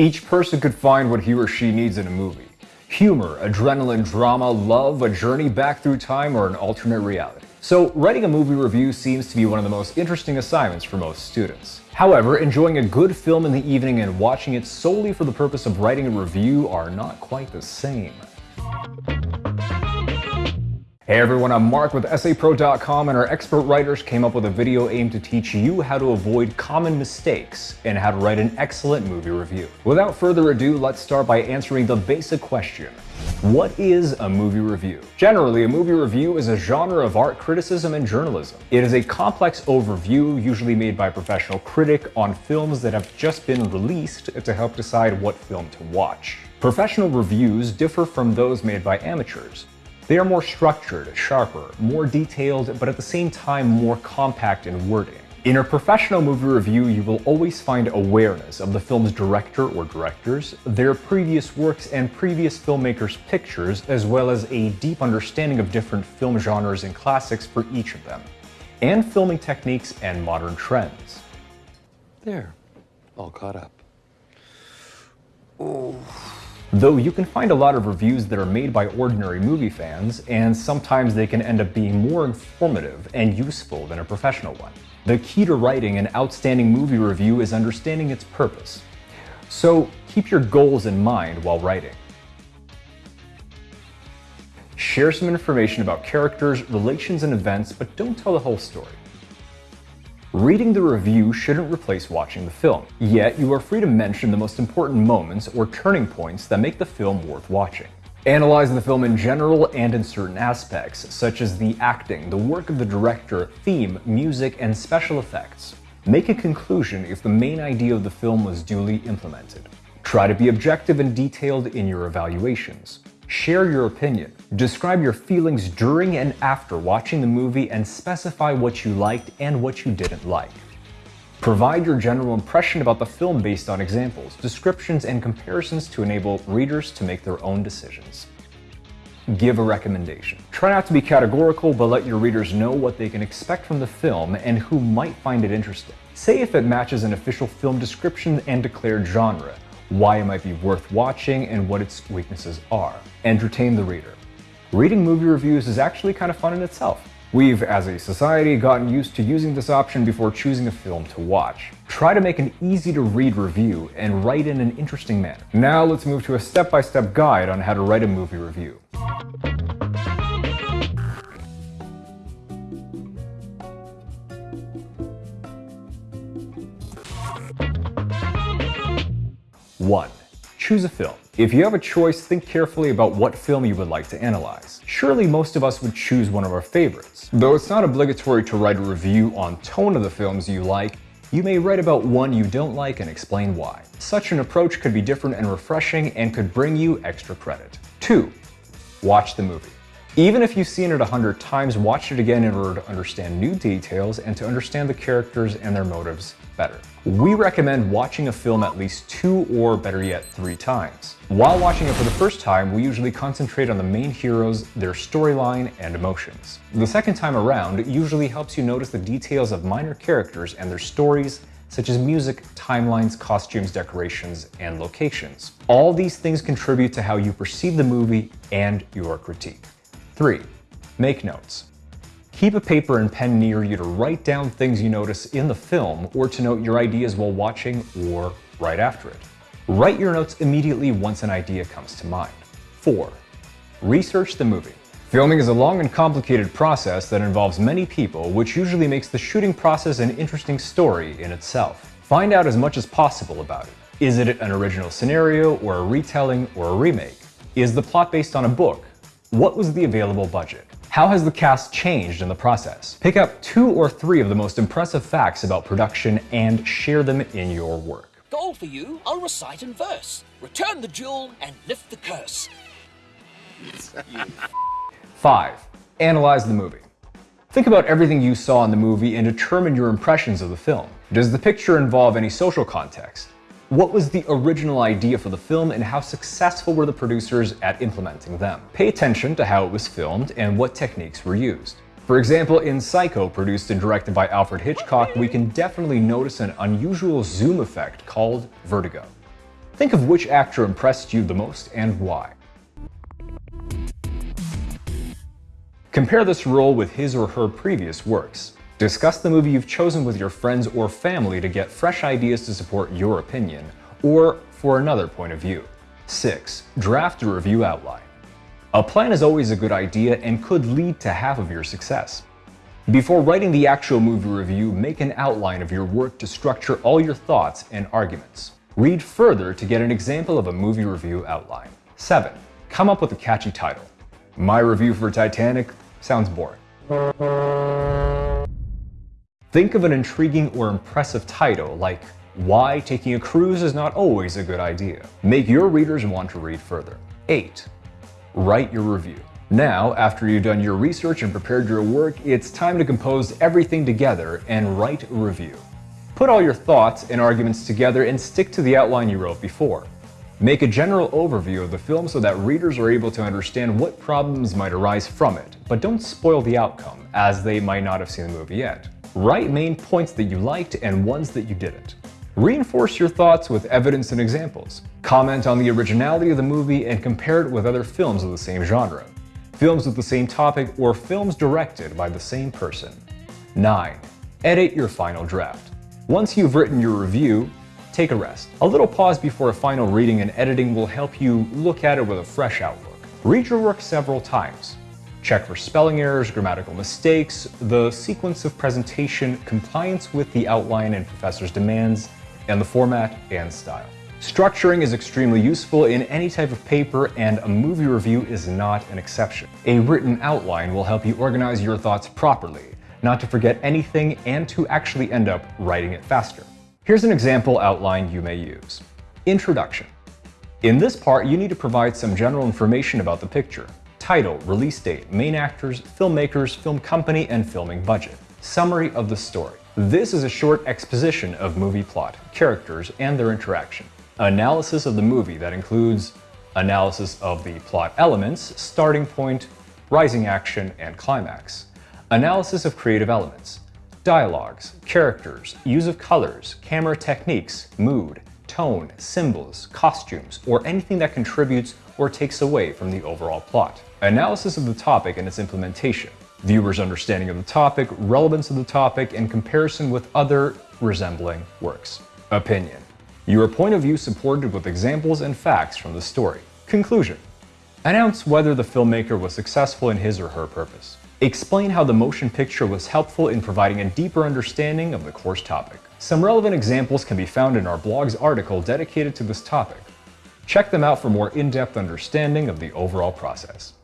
Each person could find what he or she needs in a movie. Humor, adrenaline, drama, love, a journey back through time, or an alternate reality. So writing a movie review seems to be one of the most interesting assignments for most students. However, enjoying a good film in the evening and watching it solely for the purpose of writing a review are not quite the same. Hey everyone, I'm Mark with EssayPro.com and our expert writers came up with a video aimed to teach you how to avoid common mistakes and how to write an excellent movie review. Without further ado, let's start by answering the basic question. What is a movie review? Generally, a movie review is a genre of art criticism and journalism. It is a complex overview, usually made by a professional critic, on films that have just been released to help decide what film to watch. Professional reviews differ from those made by amateurs. They are more structured, sharper, more detailed, but at the same time more compact in wording. In a professional movie review, you will always find awareness of the film's director or directors, their previous works and previous filmmakers' pictures, as well as a deep understanding of different film genres and classics for each of them, and filming techniques and modern trends. There, all caught up. Ooh. Though you can find a lot of reviews that are made by ordinary movie fans, and sometimes they can end up being more informative and useful than a professional one. The key to writing an outstanding movie review is understanding its purpose. So keep your goals in mind while writing. Share some information about characters, relations, and events, but don't tell the whole story. Reading the review shouldn't replace watching the film, yet you are free to mention the most important moments or turning points that make the film worth watching. Analyze the film in general and in certain aspects, such as the acting, the work of the director, theme, music, and special effects. Make a conclusion if the main idea of the film was duly implemented. Try to be objective and detailed in your evaluations. Share your opinion. Describe your feelings during and after watching the movie and specify what you liked and what you didn't like. Provide your general impression about the film based on examples, descriptions, and comparisons to enable readers to make their own decisions. Give a recommendation. Try not to be categorical, but let your readers know what they can expect from the film and who might find it interesting. Say if it matches an official film description and declared genre, why it might be worth watching, and what its weaknesses are. Entertain the reader. Reading movie reviews is actually kind of fun in itself. We've, as a society, gotten used to using this option before choosing a film to watch. Try to make an easy-to-read review and write in an interesting manner. Now let's move to a step-by-step -step guide on how to write a movie review. One, choose a film. If you have a choice, think carefully about what film you would like to analyze. Surely most of us would choose one of our favorites. Though it's not obligatory to write a review on tone of the films you like, you may write about one you don't like and explain why. Such an approach could be different and refreshing and could bring you extra credit. 2. Watch the movie. Even if you've seen it a hundred times, watch it again in order to understand new details and to understand the characters and their motives better. We recommend watching a film at least two or better yet three times. While watching it for the first time, we usually concentrate on the main heroes, their storyline, and emotions. The second time around usually helps you notice the details of minor characters and their stories, such as music, timelines, costumes, decorations, and locations. All these things contribute to how you perceive the movie and your critique. 3. Make notes. Keep a paper and pen near you to write down things you notice in the film or to note your ideas while watching or right after it. Write your notes immediately once an idea comes to mind. 4. Research the movie. Filming is a long and complicated process that involves many people, which usually makes the shooting process an interesting story in itself. Find out as much as possible about it. Is it an original scenario, or a retelling, or a remake? Is the plot based on a book? What was the available budget? How has the cast changed in the process? Pick up two or three of the most impressive facts about production and share them in your work. Goal for you, I'll recite in verse. Return the jewel and lift the curse. 5. Analyze the movie. Think about everything you saw in the movie and determine your impressions of the film. Does the picture involve any social context? What was the original idea for the film and how successful were the producers at implementing them? Pay attention to how it was filmed and what techniques were used. For example, in Psycho, produced and directed by Alfred Hitchcock, we can definitely notice an unusual zoom effect called vertigo. Think of which actor impressed you the most and why. Compare this role with his or her previous works. Discuss the movie you've chosen with your friends or family to get fresh ideas to support your opinion, or for another point of view. 6. Draft a review outline. A plan is always a good idea and could lead to half of your success. Before writing the actual movie review, make an outline of your work to structure all your thoughts and arguments. Read further to get an example of a movie review outline. 7. Come up with a catchy title. My review for Titanic sounds boring. Think of an intriguing or impressive title like Why Taking a Cruise is Not Always a Good Idea. Make your readers want to read further. 8. Write your review. Now, after you've done your research and prepared your work, it's time to compose everything together and write a review. Put all your thoughts and arguments together and stick to the outline you wrote before. Make a general overview of the film so that readers are able to understand what problems might arise from it, but don't spoil the outcome, as they might not have seen the movie yet. Write main points that you liked and ones that you didn't. Reinforce your thoughts with evidence and examples. Comment on the originality of the movie and compare it with other films of the same genre, films with the same topic, or films directed by the same person. 9. Edit your final draft. Once you've written your review, take a rest. A little pause before a final reading and editing will help you look at it with a fresh outlook. Read your work several times. Check for spelling errors, grammatical mistakes, the sequence of presentation, compliance with the outline and professor's demands, and the format and style. Structuring is extremely useful in any type of paper and a movie review is not an exception. A written outline will help you organize your thoughts properly, not to forget anything, and to actually end up writing it faster. Here's an example outline you may use. Introduction. In this part, you need to provide some general information about the picture. Title, release date, main actors, filmmakers, film company, and filming budget. Summary of the story. This is a short exposition of movie plot, characters, and their interaction. Analysis of the movie that includes analysis of the plot elements, starting point, rising action, and climax Analysis of creative elements. Dialogues, characters, use of colors, camera techniques, mood, tone, symbols, costumes, or anything that contributes or takes away from the overall plot. Analysis of the topic and its implementation. Viewers' understanding of the topic, relevance of the topic, and comparison with other resembling works. Opinion. Your point of view supported with examples and facts from the story. Conclusion. Announce whether the filmmaker was successful in his or her purpose. Explain how the motion picture was helpful in providing a deeper understanding of the course topic. Some relevant examples can be found in our blog's article dedicated to this topic. Check them out for more in-depth understanding of the overall process.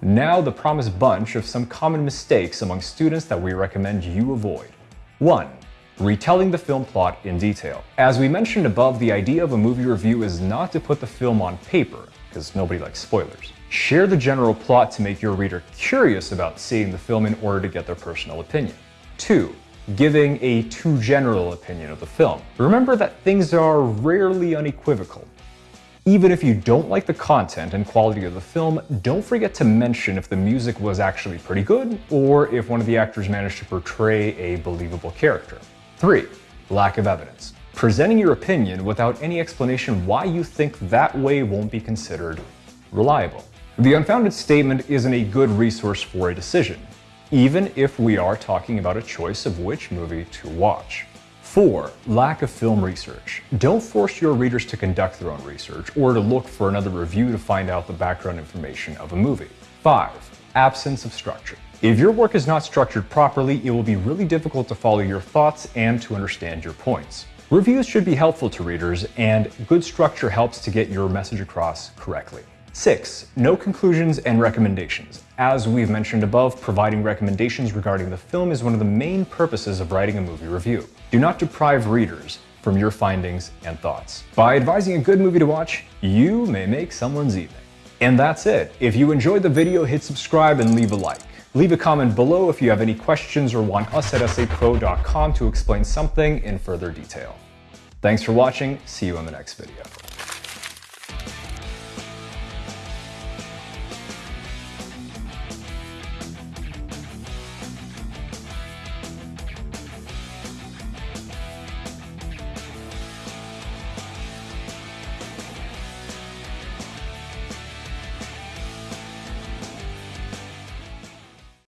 Now the promised bunch of some common mistakes among students that we recommend you avoid. 1 retelling the film plot in detail. As we mentioned above, the idea of a movie review is not to put the film on paper, because nobody likes spoilers. Share the general plot to make your reader curious about seeing the film in order to get their personal opinion. 2. Giving a too general opinion of the film. Remember that things are rarely unequivocal. Even if you don't like the content and quality of the film, don't forget to mention if the music was actually pretty good, or if one of the actors managed to portray a believable character. 3. Lack of evidence. Presenting your opinion without any explanation why you think that way won't be considered reliable. The unfounded statement isn't a good resource for a decision, even if we are talking about a choice of which movie to watch. 4. Lack of film research. Don't force your readers to conduct their own research or to look for another review to find out the background information of a movie. 5. Absence of structure. If your work is not structured properly, it will be really difficult to follow your thoughts and to understand your points. Reviews should be helpful to readers, and good structure helps to get your message across correctly. 6. No conclusions and recommendations. As we've mentioned above, providing recommendations regarding the film is one of the main purposes of writing a movie review. Do not deprive readers from your findings and thoughts. By advising a good movie to watch, you may make someone's evening. And that's it. If you enjoyed the video, hit subscribe and leave a like. Leave a comment below if you have any questions or want us at essaypro.com to explain something in further detail. Thanks for watching, see you in the next video.